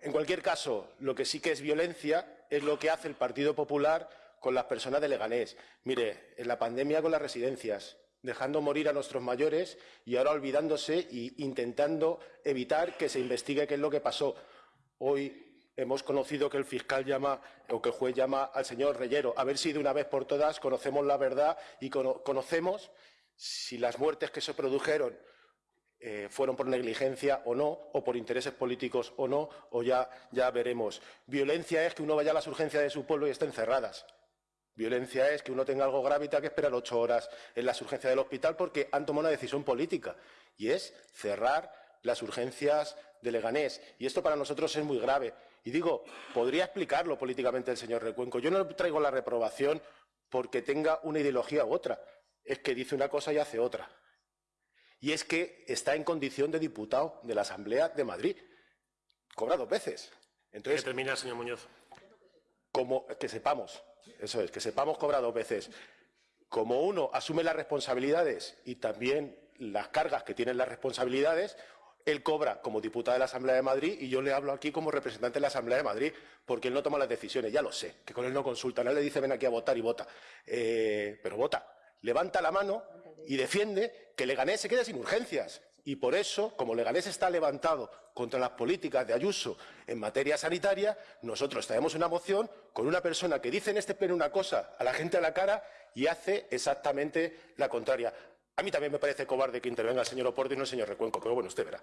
En cualquier caso, lo que sí que es violencia es lo que hace el Partido Popular con las personas de Leganés. Mire, en la pandemia con las residencias, dejando morir a nuestros mayores y ahora olvidándose e intentando evitar que se investigue qué es lo que pasó. Hoy hemos conocido que el fiscal llama o que el juez llama al señor Reyero. A ver si de una vez por todas conocemos la verdad y conocemos si las muertes que se produjeron eh, fueron por negligencia o no, o por intereses políticos o no, o ya, ya veremos. Violencia es que uno vaya a las urgencias de su pueblo y estén cerradas. Violencia es que uno tenga algo grave y tenga que esperar ocho horas en las urgencias del hospital porque han tomado una decisión política y es cerrar las urgencias de Leganés. Y esto para nosotros es muy grave. Y digo, podría explicarlo políticamente el señor Recuenco. Yo no traigo la reprobación porque tenga una ideología u otra. Es que dice una cosa y hace otra y es que está en condición de diputado de la Asamblea de Madrid. Cobra dos veces. Entonces, termina, señor Muñoz. Como que sepamos, eso es, que sepamos cobra dos veces. Como uno asume las responsabilidades y también las cargas que tienen las responsabilidades, él cobra como diputado de la Asamblea de Madrid y yo le hablo aquí como representante de la Asamblea de Madrid porque él no toma las decisiones, ya lo sé, que con él no consulta, no le dice ven aquí a votar y vota, eh, pero vota levanta la mano y defiende que Leganés se quede sin urgencias. Y por eso, como Leganés está levantado contra las políticas de Ayuso en materia sanitaria, nosotros traemos una moción con una persona que dice en este pleno una cosa a la gente a la cara y hace exactamente la contraria. A mí también me parece cobarde que intervenga el señor Oporto y no el señor Recuenco, pero bueno, usted verá.